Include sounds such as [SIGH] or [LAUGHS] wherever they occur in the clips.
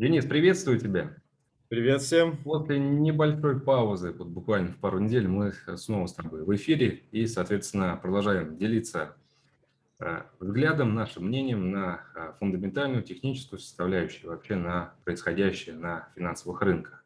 Денис, приветствую тебя. Привет всем. После небольшой паузы, вот буквально в пару недель, мы снова с тобой в эфире и, соответственно, продолжаем делиться э, взглядом, нашим мнением на э, фундаментальную техническую составляющую, вообще на происходящее на финансовых рынках.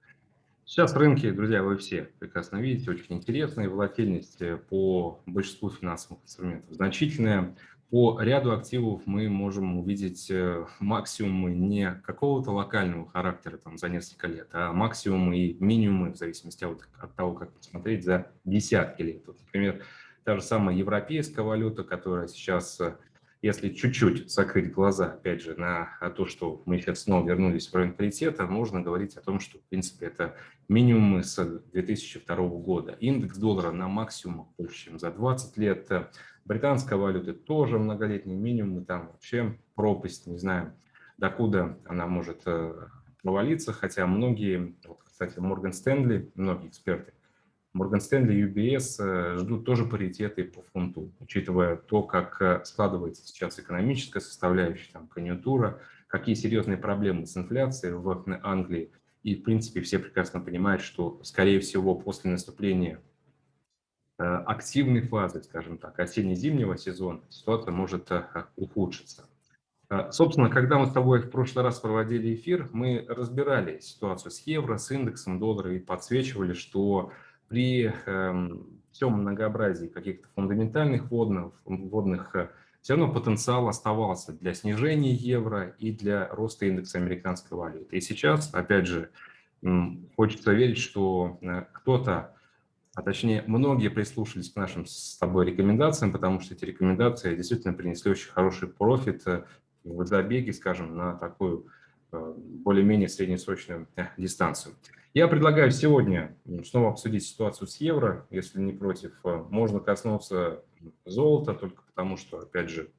Сейчас рынки, друзья, вы все прекрасно видите, очень интересные, волатильность по большинству финансовых инструментов значительная. По ряду активов мы можем увидеть э, максимумы не какого-то локального характера там, за несколько лет, а максимумы и минимумы, в зависимости от, от того, как посмотреть, за десятки лет. Вот, например, та же самая европейская валюта, которая сейчас, э, если чуть-чуть закрыть глаза, опять же, на то, что мы сейчас снова вернулись в район паритета, можно говорить о том, что, в принципе, это минимумы с 2002 года. Индекс доллара на максимумах больше, чем за 20 лет, Британская валюта тоже многолетний минимум, там вообще пропасть, не знаю, докуда она может э, провалиться, хотя многие, вот, кстати, Морган Стэнли, многие эксперты, Морган Стэнли и UBS э, ждут тоже паритеты по фунту, учитывая то, как э, складывается сейчас экономическая составляющая, там, конъюнктура, какие серьезные проблемы с инфляцией в Англии. И, в принципе, все прекрасно понимают, что, скорее всего, после наступления активной фазы, скажем так, осенне-зимнего сезона ситуация может э, ухудшиться. Э, собственно, когда мы с тобой в прошлый раз проводили эфир, мы разбирали ситуацию с евро, с индексом доллара и подсвечивали, что при эм, всем многообразии каких-то фундаментальных водных, водных все равно потенциал оставался для снижения евро и для роста индекса американской валюты. И сейчас, опять же, хочется верить, что кто-то а точнее многие прислушались к нашим с тобой рекомендациям, потому что эти рекомендации действительно принесли очень хороший профит э, в забеге, скажем, на такую э, более-менее среднесрочную э, дистанцию. Я предлагаю сегодня снова обсудить ситуацию с евро, если не против. Можно коснуться золота, только потому что, опять же,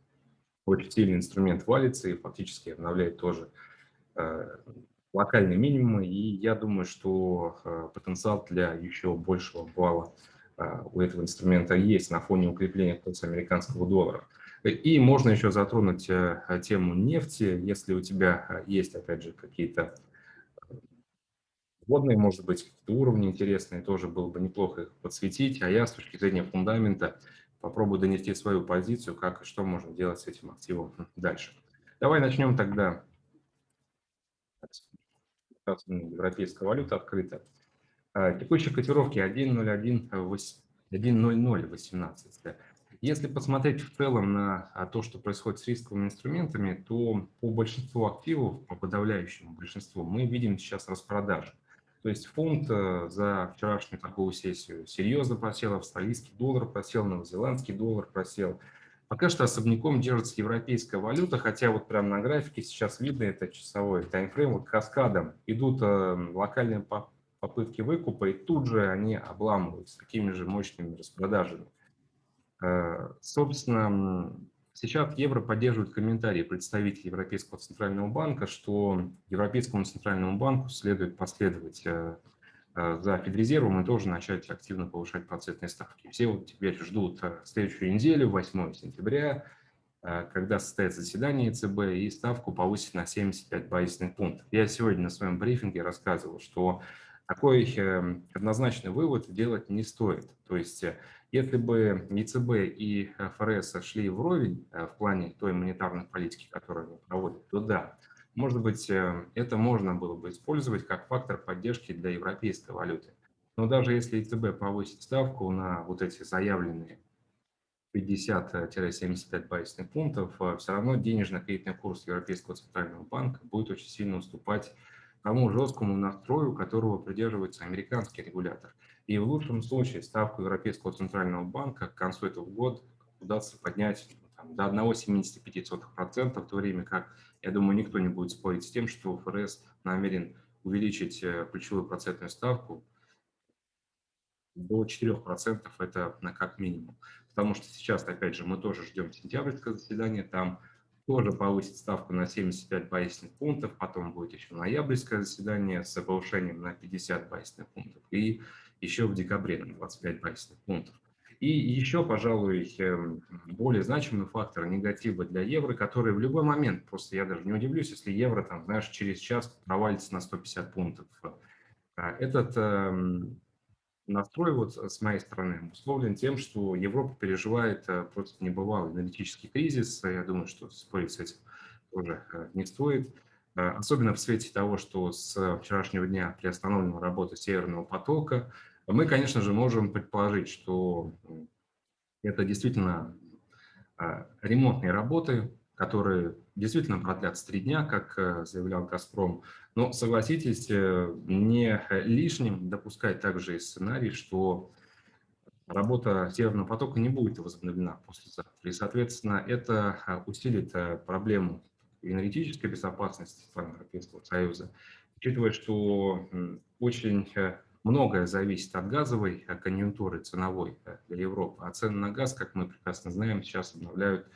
очень сильный инструмент валится и фактически обновляет тоже локальные минимумы, и я думаю, что э, потенциал для еще большего балла э, у этого инструмента есть на фоне укрепления курса американского доллара. И можно еще затронуть э, тему нефти, если у тебя есть, опять же, какие-то водные, может быть, какие-то уровни интересные, тоже было бы неплохо их подсветить, а я с точки зрения фундамента попробую донести свою позицию, как и что можно делать с этим активом дальше. Давай начнем тогда европейская валюта открыта. А, текущие котировки 1.01.18. Если посмотреть в целом на а, то, что происходит с рисковыми инструментами, то по большинству активов, по подавляющему большинству, мы видим сейчас распродажи. То есть фунт э, за вчерашнюю такую сессию серьезно просел, австралийский доллар просел, новозеландский доллар просел – Пока что особняком держится европейская валюта, хотя вот прямо на графике сейчас видно, это часовой таймфрейм, вот каскадом идут э, локальные попытки выкупа, и тут же они обламываются такими же мощными распродажами. Э, собственно, сейчас евро поддерживает комментарии представителей Европейского центрального банка, что Европейскому центральному банку следует последовать Э, за Федрезервом и тоже начать активно повышать процентные ставки. Все вот теперь ждут э, следующую неделю, 8 сентября, э, когда состоится заседание ЕЦБ и ставку повысить на 75 базисных пунктов. Я сегодня на своем брифинге рассказывал, что такой однозначный вывод делать не стоит. То есть, если бы ЕЦБ и ФРС шли вровень в плане той монетарной политики, которую они проводят, то да, может быть, э, это можно было бы использовать как фактор поддержки для европейской валюты. Но даже если ЕЦБ повысит ставку на вот эти заявленные 50-75 базисных пунктов, э, все равно денежно-кредитный курс Европейского центрального банка будет очень сильно уступать тому жесткому настрою, которого придерживается американский регулятор. И в лучшем случае ставку Европейского центрального банка к концу этого года удастся поднять там, до 1,75%, в то время как, я думаю, никто не будет спорить с тем, что ФРС намерен увеличить э, ключевую процентную ставку до 4%, это на как минимум. Потому что сейчас, опять же, мы тоже ждем сентябрьское заседание, там тоже повысит ставку на 75 базисных пунктов, потом будет еще ноябрьское заседание с повышением на 50 базисных пунктов и еще в декабре на 25 базисных пунктов. И еще, пожалуй, эм, более значимый фактор негатива для евро, который в любой момент, просто я даже не удивлюсь, если евро, там, знаешь, через час провалится на 150 пунктов. А, этот эм, настрой вот с моей стороны обусловлен тем, что Европа переживает э, просто небывалый аналитический кризис. Я думаю, что спорить с этим тоже э, не стоит. Э, особенно в свете того, что с вчерашнего дня приостановлена работа Северного потока, мы, конечно же, можем предположить, что это действительно а, ремонтные работы, которые действительно продлятся три дня, как э, заявлял «Газпром». Но согласитесь, э, не лишним допускать также и сценарий, что работа Северного потока не будет возобновлена послезавтра. И, соответственно, это а, усилит э, проблему энергетической безопасности стран Европейского Союза, учитывая, что очень многое зависит от газовой э, конъюнктуры ценовой э, для Европы, а цены на газ, как мы прекрасно знаем, сейчас обновляют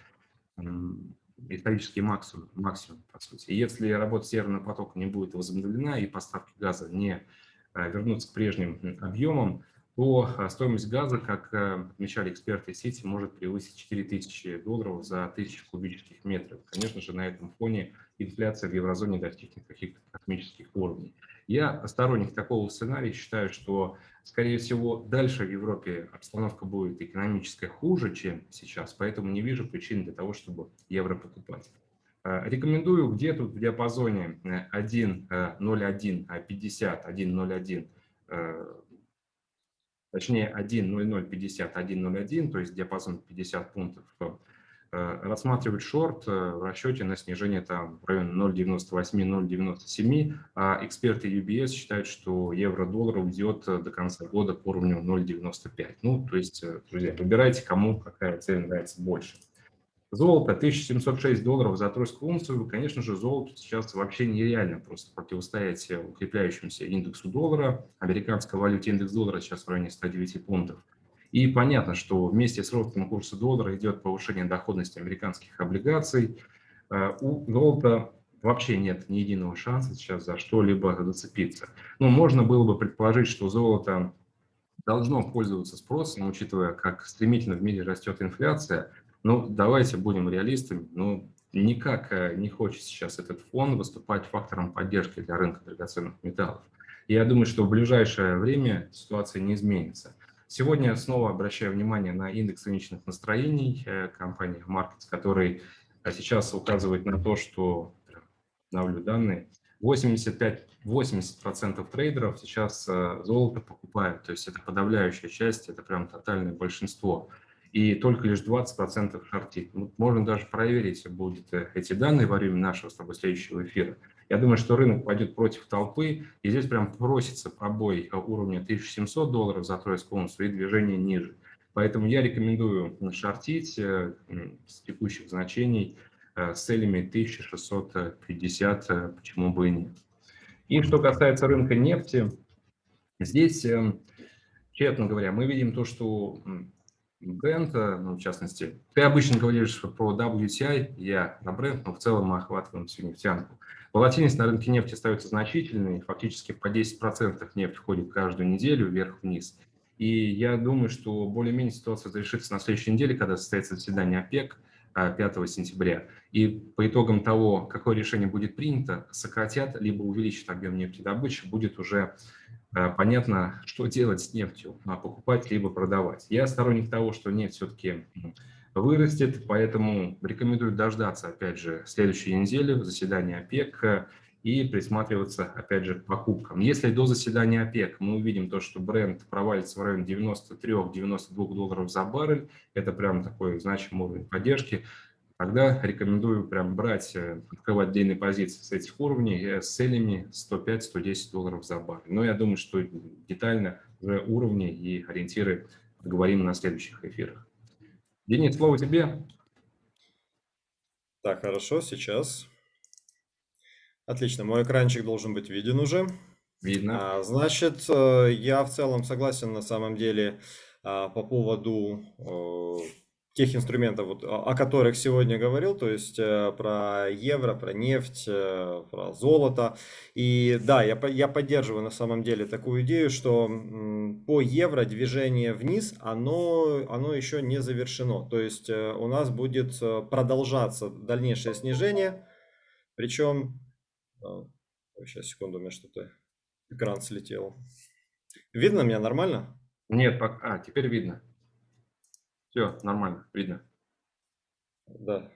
исторический максимум, максимум по сути. если работа Северного потока не будет возобновлена и поставки газа не э, вернутся к прежним объемам, то стоимость газа, как отмечали эксперты Сити, может превысить 4000 долларов за 1000 кубических метров. Конечно же, на этом фоне инфляция в еврозоне достигнет каких-то космических уровней. Я сторонник такого сценария, считаю, что, скорее всего, дальше в Европе обстановка будет экономическая хуже, чем сейчас, поэтому не вижу причин для того, чтобы евро покупать. Э, рекомендую где-то в диапазоне 1.01, 50, 1.01, точнее 1.0050, 1.01, то есть диапазон 50 пунктов Э, рассматривать шорт э, в расчете на снижение там в районе 0,98-0,97, а эксперты UBS считают, что евро-доллар уйдет э, до конца года по уровню 0,95. Ну, то есть, друзья, выбирайте, кому какая цель нравится больше. Золото 1706 долларов за тройскую унцию. Конечно же, золото сейчас вообще нереально просто противостоять укрепляющемуся индексу доллара. Американская валюта индекс доллара сейчас в районе 109 пунктов. И понятно, что вместе с ростом курса доллара идет повышение доходности американских облигаций. Э, у золота вообще нет ни единого шанса сейчас за что-либо зацепиться. Но можно было бы предположить, что золото должно пользоваться спросом, учитывая, как стремительно в мире растет инфляция. Но давайте будем реалистами. Ну, никак э, не хочет сейчас этот фонд выступать фактором поддержки для рынка драгоценных металлов. Я думаю, что в ближайшее время ситуация не изменится. Сегодня снова обращаю внимание на индекс рыночных настроений э, компании Markets, который э, сейчас указывает на то, что, обновлю данные, 85-80% трейдеров сейчас э, золото покупают, то есть это подавляющая часть, это прям тотальное большинство. И только лишь 20% шортит. Можно даже проверить будет эти данные во время нашего с тобой следующего эфира. Я думаю, что рынок пойдет против толпы, и здесь прям просится пробой уровня 1700 долларов за тройскую унцию и движение ниже. Поэтому я рекомендую шортить э, с текущих значений э, с целями 1650, э, почему бы и нет. И что касается рынка нефти, здесь, честно говоря, мы видим то, что бренд, ну, в частности, ты обычно говоришь про WTI, я на бренд, но в целом мы охватываем всю нефтянку. Волатильность на рынке нефти остается значительной, фактически по 10% нефть входит каждую неделю вверх-вниз. И я думаю, что более-менее ситуация завершится на следующей неделе, когда состоится заседание ОПЕК 5 а, сентября. И по итогам того, какое решение будет принято, сократят либо увеличат объем нефтедобычи, будет уже а, понятно, что делать с нефтью, а покупать либо продавать. Я сторонник того, что нефть все-таки вырастет, поэтому рекомендую дождаться, опять же, следующей недели, заседания ОПЕК и присматриваться, опять же, к покупкам. Если до заседания ОПЕК мы увидим то, что бренд провалится в районе 93-92 долларов за баррель, это прям такой значимый уровень поддержки, тогда рекомендую прям брать, э, открывать отдельные позиции с этих уровней э, с целями 105-110 долларов за баррель. Но я думаю, что детально уровни и ориентиры поговорим на следующих эфирах. Денис, слово тебе. Так, хорошо, сейчас. Отлично, мой экранчик должен быть виден уже. Видно. А, значит, э, я в целом согласен на самом деле а, по поводу тех инструментов, вот, о которых сегодня говорил, то есть э, про евро, про нефть, э, про золото. И да, я, я поддерживаю на самом деле такую идею, что по евро движение вниз, оно, оно еще не завершено. То есть э, у нас будет продолжаться дальнейшее снижение, причем... Сейчас, секунду, у меня что-то... Экран слетел. Видно меня нормально? Нет, пока... А, теперь видно. Все, нормально, видно. Да.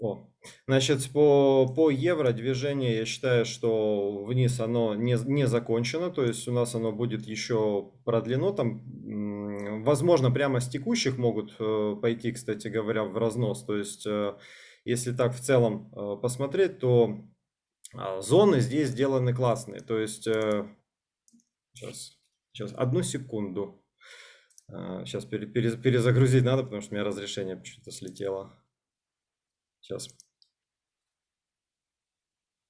О. Значит, по, по евро движение, я считаю, что вниз оно не, не закончено, то есть у нас оно будет еще продлено, там, возможно, прямо с текущих могут э, пойти, кстати говоря, в разнос, то есть, э, если так в целом э, посмотреть, то а, зоны здесь сделаны классные, то есть, сейчас, сейчас, одну секунду. Сейчас а, перезагрузить надо, потому что у меня разрешение почему-то слетело. Сейчас.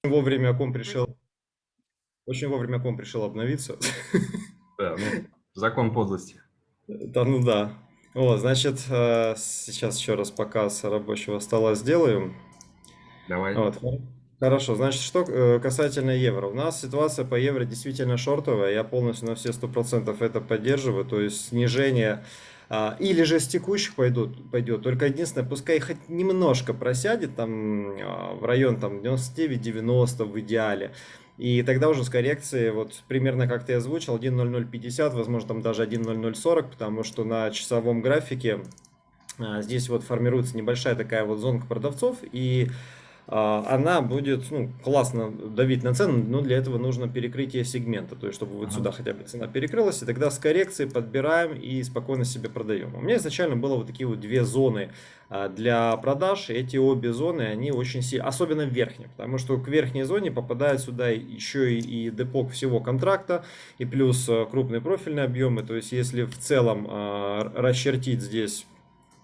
Вовремя комп решил. Очень вовремя комп решил обновиться. Да, ну, закон подлости. Да, ну да. Вот, значит, э, сейчас еще раз показ рабочего стола сделаем. Давай. Вот. Хорошо, значит, что э, касательно евро. У нас ситуация по евро действительно шортовая, я полностью на все 100% это поддерживаю, то есть снижение а, или же с текущих пойдут, пойдет, только единственное, пускай хоть немножко просядет там а, в район там 99-90 в идеале, и тогда уже с коррекцией, вот примерно как ты озвучил, 1.0050, возможно там даже 1.0040, потому что на часовом графике а, здесь вот формируется небольшая такая вот зонка продавцов, и она будет ну, классно давить на цену, но для этого нужно перекрытие сегмента, то есть чтобы вот сюда хотя бы цена перекрылась, и тогда с коррекцией подбираем и спокойно себе продаем. У меня изначально было вот такие вот две зоны а, для продаж, эти обе зоны, они очень сильно, особенно в верхней, потому что к верхней зоне попадает сюда еще и, и депок всего контракта, и плюс а, крупные профильные объемы, то есть если в целом расчертить здесь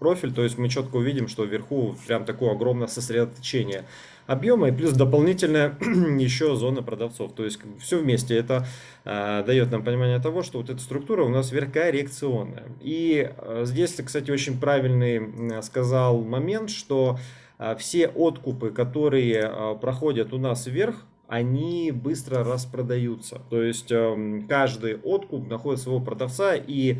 профиль, то есть мы четко увидим, что вверху прям такое огромное сосредоточение объема и плюс дополнительная [CLEARS THROAT] еще зона продавцов. То есть все вместе это э, дает нам понимание того, что вот эта структура у нас вверх-коррекционная. И э, здесь, кстати, очень правильный э, сказал момент, что э, все откупы, которые э, проходят у нас вверх, они быстро распродаются. То есть э, каждый откуп находит своего продавца и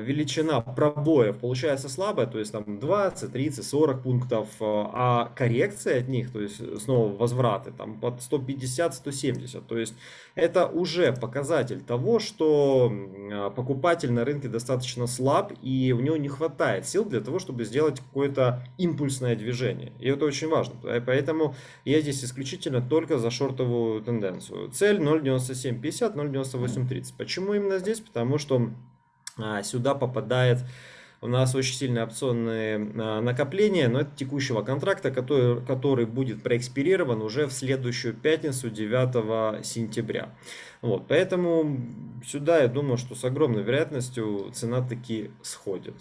величина пробоев получается слабая, то есть там 20, 30, 40 пунктов, э, а коррекция от них, то есть снова возвраты там под 150, 170, то есть это уже показатель того, что э, покупатель на рынке достаточно слаб и у него не хватает сил для того, чтобы сделать какое-то импульсное движение. И это очень важно. Поэтому я здесь исключительно только за шортовую тенденцию. Цель 0.9750, 0.9830. Почему именно здесь? Потому что сюда попадает у нас очень сильные опционные а, накопления, но это текущего контракта, который, который будет проэкспирирован уже в следующую пятницу, 9 сентября. Вот, поэтому сюда я думаю, что с огромной вероятностью цена таки сходит.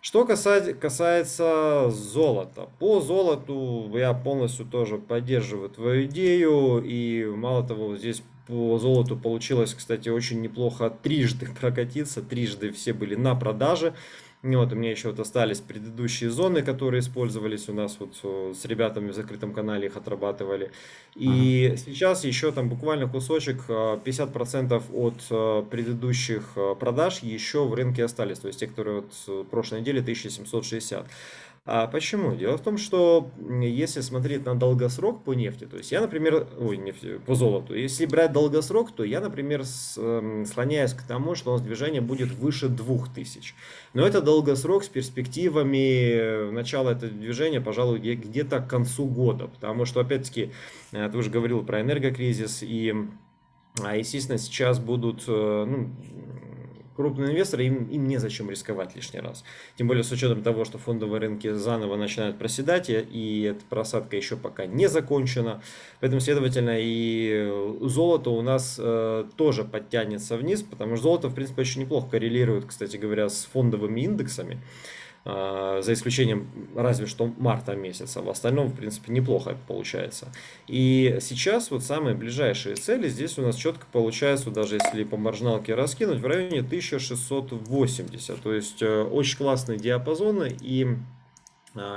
Что касается, касается золота. По золоту я полностью тоже поддерживаю твою идею. И мало того, здесь по золоту получилось, кстати, очень неплохо трижды [LAUGHS] прокатиться. Трижды все были на продаже. Вот, у меня еще вот остались предыдущие зоны, которые использовались у нас вот э, с ребятами в закрытом канале их отрабатывали. И ага. сейчас еще там буквально кусочек, 50% э, от э, предыдущих продаж еще в рынке остались. То есть те, которые вот прошлой неделе 1760. А почему? Дело в том, что если смотреть на долгосрок по нефти, то есть я, например, ой, нефти, по золоту, если брать долгосрок, то я, например, с, э, склоняюсь к тому, что у нас движение будет выше 2000. Но это долгосрок с перспективами начала этого движения, пожалуй, где-то к концу года, потому что, опять-таки, э, ты уже говорил про энергокризис, и, а, естественно, сейчас будут э, ну, крупные инвесторы, им, им незачем рисковать лишний раз. Тем более с учетом того, что фондовые рынки заново начинают проседать, и эта просадка еще пока не закончена. Поэтому, следовательно, и золото у нас э, тоже подтянется вниз, потому что золото, в принципе, очень неплохо коррелирует, кстати говоря, с фондовыми индексами. За исключением разве что марта месяца. В остальном, в принципе, неплохо получается. И сейчас вот самые ближайшие цели здесь у нас четко получается, даже если по маржиналке раскинуть, в районе 1680. То есть э, очень классные диапазоны и а,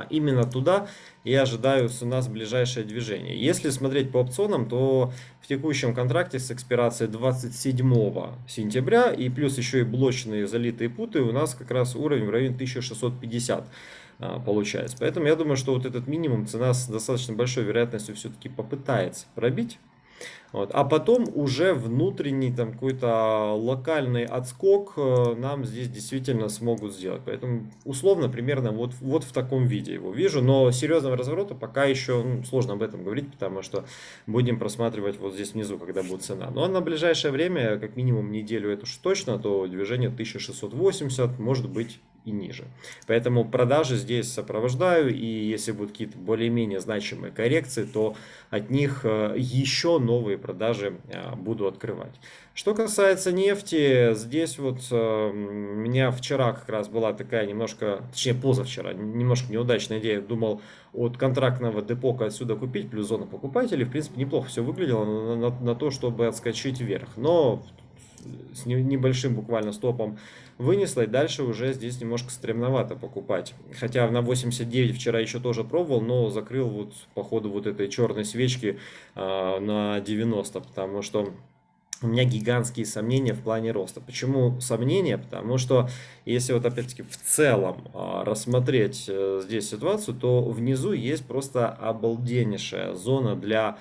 Именно туда я ожидаю у нас ближайшее движение. Если смотреть по опционам, то в текущем контракте с экспирацией 27 сентября и плюс еще и блочные залитые путы у нас как раз уровень в районе 1650 а, получается. Поэтому я думаю, что вот этот минимум цена с достаточно большой вероятностью все-таки попытается пробить. Вот. А потом уже внутренний там какой-то локальный отскок э, нам здесь действительно смогут сделать. Поэтому условно примерно вот, вот в таком виде его вижу. Но серьезного разворота пока еще ну, сложно об этом говорить, потому что будем просматривать вот здесь внизу, когда будет цена. Но на ближайшее время, как минимум неделю это уж точно, то движение 1680 может быть и ниже. Поэтому продажи здесь сопровождаю, и если будут какие-то более-менее значимые коррекции, то от них э, еще новые продажи э, буду открывать. Что касается нефти, здесь вот э, у меня вчера как раз была такая немножко, точнее позавчера, немножко неудачная идея. Думал от контрактного депока отсюда купить, плюс зона покупателей. В принципе, неплохо все выглядело на, на, на то, чтобы отскочить вверх. Но с небольшим буквально стопом вынесла, и дальше уже здесь немножко стремновато покупать. Хотя на 89 вчера еще тоже пробовал, но закрыл вот по ходу вот этой черной свечки э, на 90, потому что у меня гигантские сомнения в плане роста. Почему сомнения? Потому что если вот опять-таки в целом а, рассмотреть э, здесь ситуацию, то внизу есть просто обалденнейшая зона для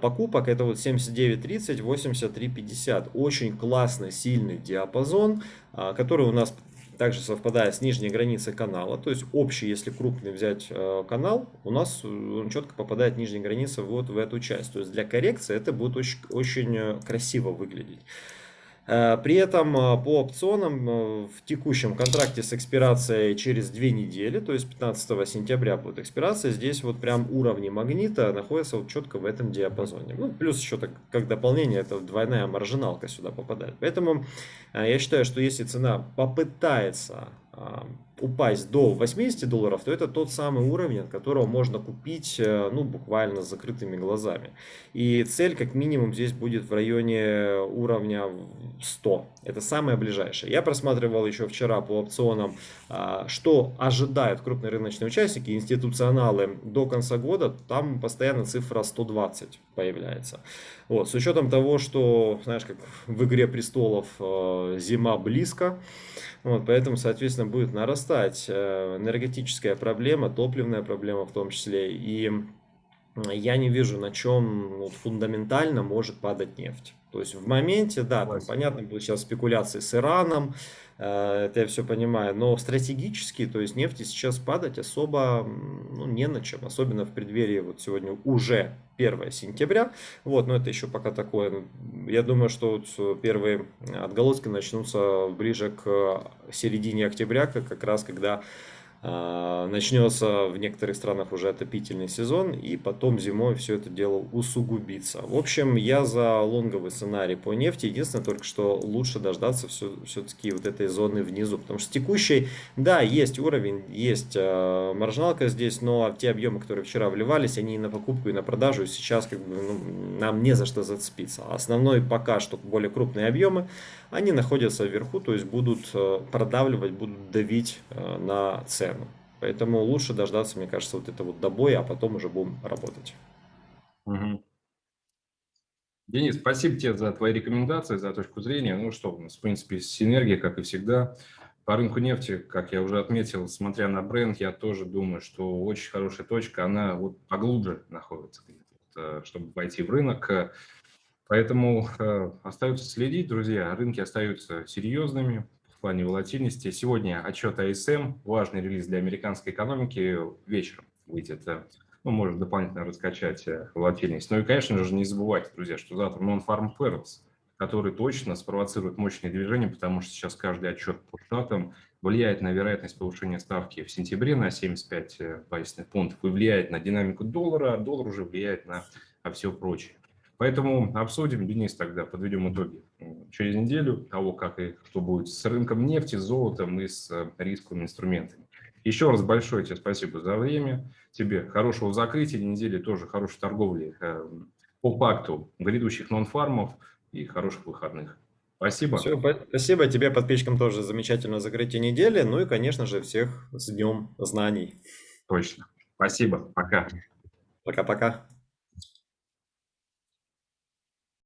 покупок. Это вот 79.30, 83.50. Очень классный, сильный диапазон, а, который у нас также совпадает с нижней границей канала. То есть общий, если крупный взять э, канал, у нас э, он четко попадает нижняя граница вот в эту часть. То есть для коррекции это будет очень, очень э, красиво выглядеть. Э, при этом э, по опционам э, в текущем контракте с экспирацией через две недели, то есть 15 сентября будет экспирация, здесь вот прям уровни магнита находятся вот четко в этом диапазоне. Ну, плюс еще так, как дополнение, это двойная маржиналка сюда попадает. Поэтому я считаю, что если цена попытается упасть до 80 долларов, то это тот самый уровень, от которого можно купить э, ну, буквально с закрытыми глазами. И цель как минимум здесь будет в районе уровня 100. Это самое ближайшее. Я просматривал еще вчера по опционам, а, что ожидают крупные рыночные участники, институционалы до конца года. Там постоянно цифра 120 появляется. Вот, с учетом того, что, знаешь, как в «Игре престолов» э, зима близко, вот, поэтому, соответственно, будет нарастать э, энергетическая проблема, топливная проблема в том числе. И я не вижу, на чем вот, фундаментально может падать нефть. То есть в моменте, да, там, понятно, будут сейчас спекуляции с Ираном, это я все понимаю, но стратегически, то есть нефти сейчас падать особо ну, не на чем, особенно в преддверии вот сегодня уже 1 сентября, вот, но это еще пока такое, я думаю, что вот первые отголоски начнутся ближе к середине октября, как раз когда начнется в некоторых странах уже отопительный сезон, и потом зимой все это дело усугубится. В общем, я за лонговый сценарий по нефти. Единственное, только что лучше дождаться все-таки вот этой зоны внизу, потому что текущий, да, есть уровень, есть э, маржиналка здесь, но те объемы, которые вчера вливались, они и на покупку, и на продажу, и сейчас как бы ну, нам не за что зацепиться. Основной пока что более крупные объемы, они находятся вверху, то есть будут э, продавливать, будут давить э, на цену. Поэтому лучше дождаться, мне кажется, вот это вот добоя, а потом уже будем работать. Угу. Денис, спасибо тебе за твои рекомендации, за точку зрения. Ну что, у нас, в принципе, синергия, как и всегда. По рынку нефти, как я уже отметил, смотря на бренд, я тоже думаю, что очень хорошая точка, она вот поглубже находится, э, чтобы войти в рынок. Поэтому э, остается следить, друзья. Рынки остаются серьезными плане волатильности. Сегодня отчет АСМ, важный релиз для американской экономики, вечером выйдет. Э, ну, может дополнительно раскачать э, волатильность. Ну и, конечно же, не забывайте, друзья, что завтра Non-Farm Payrolls, который точно спровоцирует мощные движения, потому что сейчас каждый отчет по штатам влияет на вероятность повышения ставки в сентябре на 75 базисных пунктов и влияет на динамику доллара, а доллар уже влияет на все прочее. Поэтому обсудим, Денис, тогда подведем итоги через неделю того, как и что будет с рынком нефти, с золотом и с э, рисковыми инструментами. Еще раз большое тебе спасибо за время. Тебе хорошего закрытия недели, тоже хорошей торговли э, по факту грядущих нон-фармов и хороших выходных. Спасибо. Все, спасибо тебе, подписчикам, тоже замечательное закрытие недели. Ну и, конечно же, всех с Днем Знаний. Точно. Спасибо. Пока. Пока-пока.